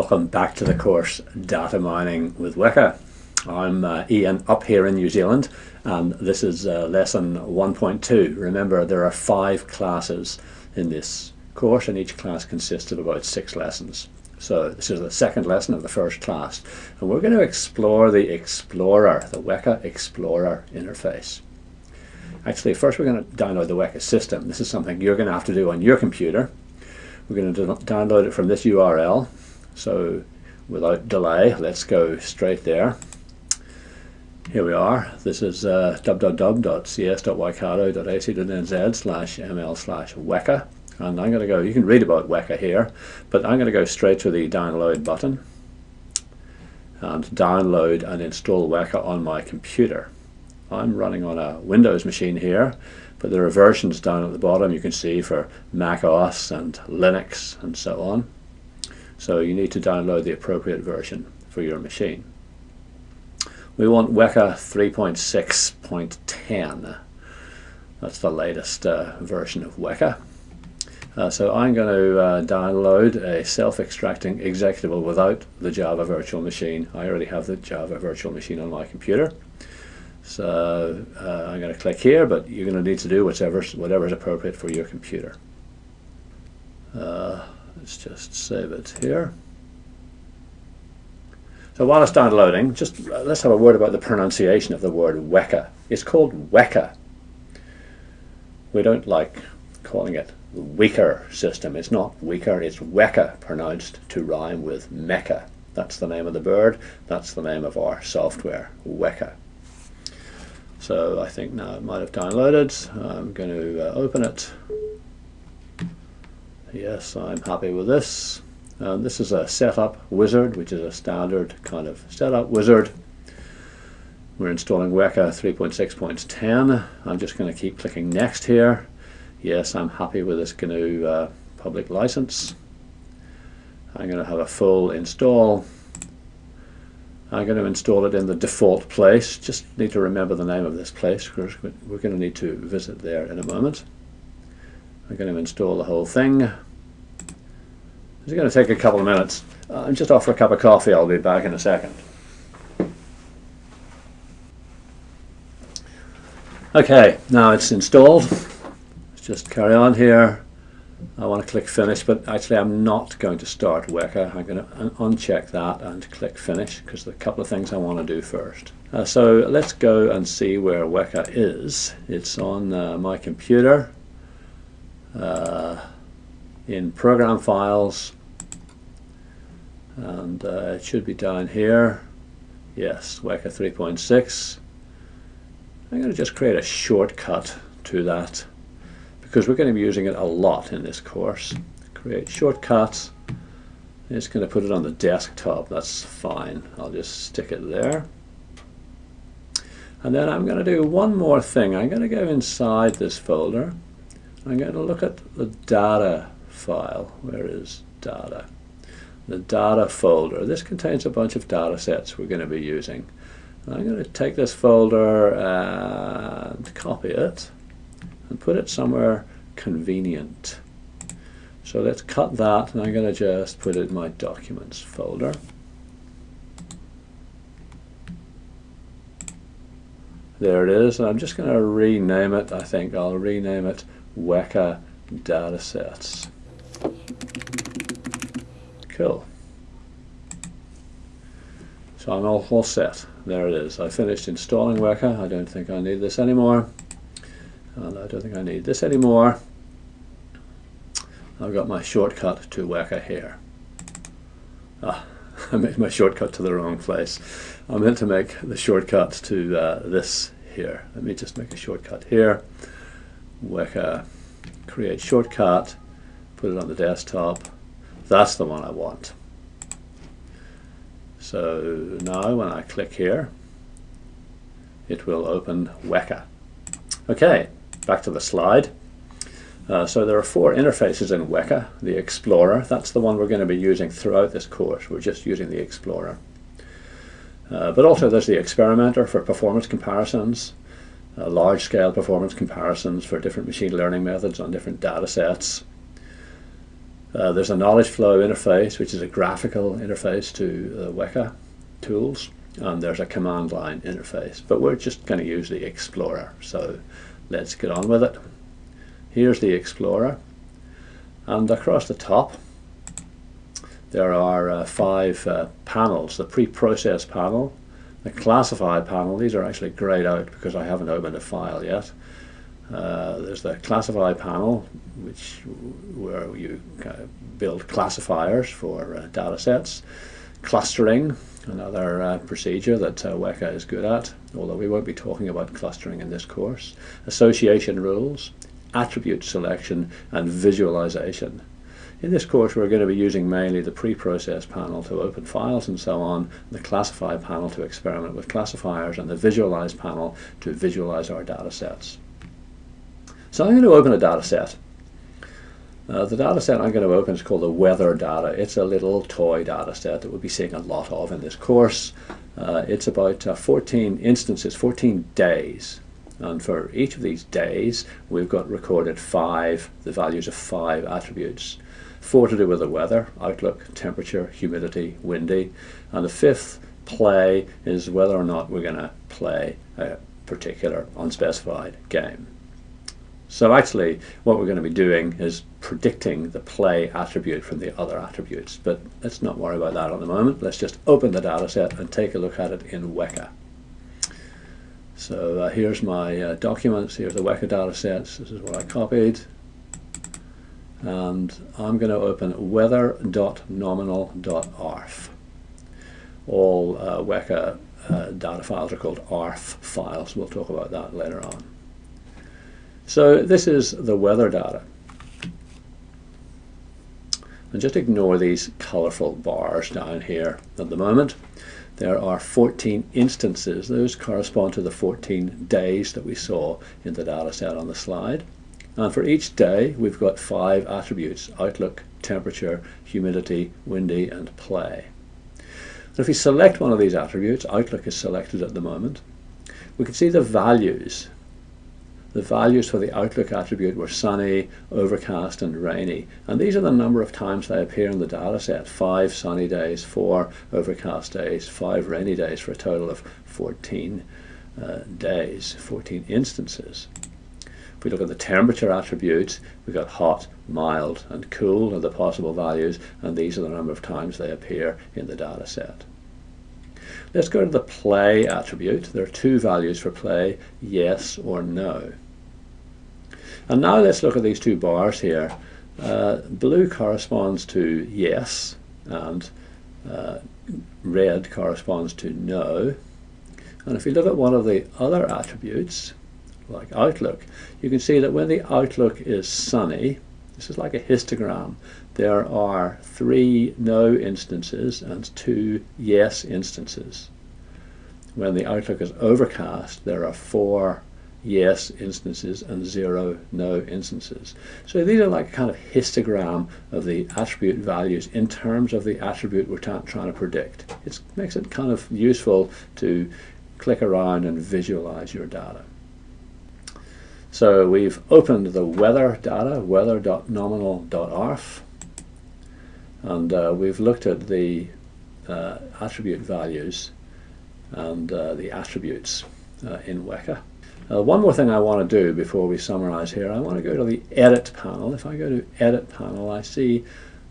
Welcome back to the course Data Mining with Weka. I'm uh, Ian up here in New Zealand and this is uh, lesson 1.2. Remember there are five classes in this course and each class consists of about six lessons. So this is the second lesson of the first class and we're going to explore the Explorer, the Weka Explorer interface. Actually first we're going to download the Weka system. This is something you're going to have to do on your computer we're going to download it from this URL. So without delay, let's go straight there. Here we are. This is uh, www.cs.waikato.ac.nz slash ml slash weka. And I'm going to go, you can read about Weka here, but I'm going to go straight to the download button and download and install Weka on my computer. I'm running on a Windows machine here but there are versions down at the bottom you can see for Mac OS and Linux and so on. So you need to download the appropriate version for your machine. We want Weka 3.6.10. That's the latest uh, version of Weka. Uh, so I'm going to uh, download a self-extracting executable without the Java virtual machine. I already have the Java virtual machine on my computer. So uh, I'm going to click here, but you're going to need to do whatever whatever is appropriate for your computer. Let's just save it here. So while it's downloading, just uh, let's have a word about the pronunciation of the word Weka. It's called Weka. We don't like calling it weaker system. It's not weaker, it's Weka pronounced to rhyme with Mecca. That's the name of the bird, that's the name of our software, Weka. So I think now it might have downloaded. I'm going to uh, open it. Yes, I'm happy with this. Uh, this is a setup wizard, which is a standard kind of setup wizard. We're installing Weka 3.6.10. I'm just going to keep clicking next here. Yes, I'm happy with this GNU uh, public license. I'm going to have a full install. I'm going to install it in the default place. Just need to remember the name of this place because we're going to need to visit there in a moment. I'm going to install the whole thing. It's going to take a couple of minutes. I'm just off for a cup of coffee. I'll be back in a second. Okay, now it's installed. Let's just carry on here. I want to click finish but actually I'm not going to start Weka I'm going to uncheck that and click finish because there are a couple of things I want to do first uh, so let's go and see where Weka is it's on uh, my computer uh, in program files and uh, it should be down here yes Weka 3.6 I'm going to just create a shortcut to that because we're going to be using it a lot in this course. Create shortcuts. It's going to put it on the desktop. That's fine. I'll just stick it there. And then I'm going to do one more thing. I'm going to go inside this folder. I'm going to look at the data file. Where is data? The data folder. This contains a bunch of data sets we're going to be using. I'm going to take this folder and copy it and put it somewhere convenient. So let's cut that and I'm going to just put it in my documents folder. There it is and I'm just going to rename it, I think I'll rename it Weka Datasets. Cool. So I'm all, all set. There it is. I finished installing Weka. I don't think I need this anymore and I don't think I need this anymore I've got my shortcut to Weka here ah, I made my shortcut to the wrong place. I meant to make the shortcut to uh, this here. Let me just make a shortcut here. Weka create shortcut put it on the desktop. That's the one I want. So now when I click here it will open Weka. Okay back to the slide. Uh, so there are four interfaces in Weka. The Explorer, that's the one we're going to be using throughout this course. We're just using the Explorer. Uh, but also there's the Experimenter for performance comparisons, uh, large-scale performance comparisons for different machine learning methods on different data sets. Uh, there's a knowledge flow interface, which is a graphical interface to the Weka tools, and there's a command line interface. But we're just going to use the Explorer, so let's get on with it. Here's the Explorer, and across the top there are uh, five uh, panels. The pre-process panel, the classify panel, these are actually grayed out because I haven't opened a file yet. Uh, there's the classify panel, which where you build classifiers for uh, data sets. Clustering, another uh, procedure that uh, Weka is good at, although we won't be talking about clustering in this course. Association rules, attribute selection, and visualization. In this course we're going to be using mainly the pre-process panel to open files and so on, the classify panel to experiment with classifiers, and the visualize panel to visualize our data sets. So I'm going to open a data set. Uh, the data set I'm going to open is called the weather data. It's a little toy data set that we'll be seeing a lot of in this course. Uh, it's about uh, 14 instances, 14 days. And for each of these days, we've got recorded five, the values of five attributes. Four to do with the weather, outlook, temperature, humidity, windy. And the fifth play is whether or not we're going to play a particular unspecified game. So actually what we're going to be doing is predicting the play attribute from the other attributes. But let's not worry about that at the moment. Let's just open the data set and take a look at it in Weka. So uh, here's my uh, documents, here's the Weka data sets, this is what I copied. And I'm going to open weather.nominal.arff. All uh, Weka uh, data files are called ARFF files. We'll talk about that later on. So this is the weather data. And just ignore these colorful bars down here at the moment. There are 14 instances. Those correspond to the 14 days that we saw in the data set on the slide. And for each day, we've got five attributes, outlook, temperature, humidity, windy, and play. So if we select one of these attributes, outlook is selected at the moment, we can see the values the values for the outlook attribute were sunny, overcast, and rainy. And these are the number of times they appear in the data set. Five sunny days, four overcast days, five rainy days for a total of 14 uh, days, 14 instances. If we look at the temperature attributes, we've got hot, mild, and cool are the possible values, and these are the number of times they appear in the data set. Let's go to the play attribute. There are two values for play, yes or no. And now let's look at these two bars here. Uh, blue corresponds to yes, and uh, red corresponds to no. And if you look at one of the other attributes, like outlook, you can see that when the outlook is sunny, this is like a histogram, there are three no instances and two yes instances. When the outlook is overcast, there are four yes instances and zero no instances. So these are like a kind of histogram of the attribute values in terms of the attribute we're trying to predict. It makes it kind of useful to click around and visualize your data. So we've opened the weather data, weather.nominal.arff, and uh, we've looked at the uh, attribute values and uh, the attributes uh, in Weka. Uh, one more thing I want to do before we summarize here, I want to go to the edit panel. If I go to edit panel, I see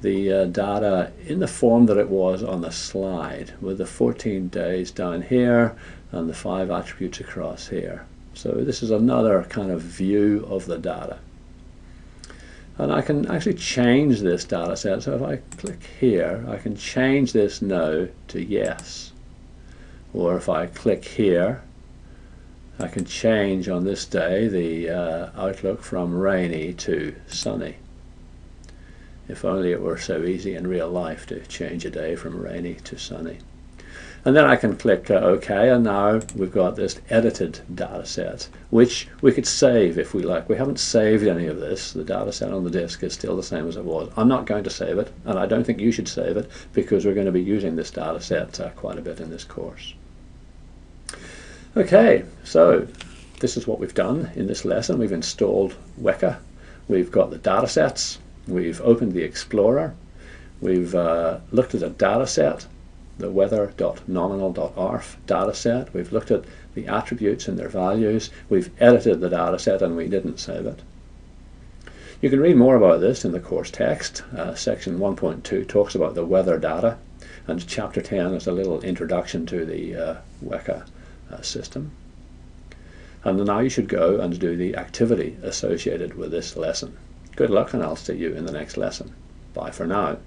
the uh, data in the form that it was on the slide with the 14 days down here and the five attributes across here. So this is another kind of view of the data. And I can actually change this data set. So if I click here, I can change this no to yes. Or if I click here, I can change on this day the uh, outlook from rainy to sunny. If only it were so easy in real life to change a day from rainy to sunny. And then I can click uh, OK, and now we've got this edited data set, which we could save if we like. We haven't saved any of this. The data set on the disk is still the same as it was. I'm not going to save it, and I don't think you should save it, because we're going to be using this data set uh, quite a bit in this course. Okay, so this is what we've done in this lesson. We've installed Weka. We've got the data sets. We've opened the Explorer. We've uh, looked at a data set, the weather.nominal.arff data set. We've looked at the attributes and their values. We've edited the data set and we didn't save it. You can read more about this in the course text. Uh, section 1.2 talks about the weather data and chapter 10 is a little introduction to the uh, Weka uh, system. And now you should go and do the activity associated with this lesson. Good luck and I'll see you in the next lesson. Bye for now.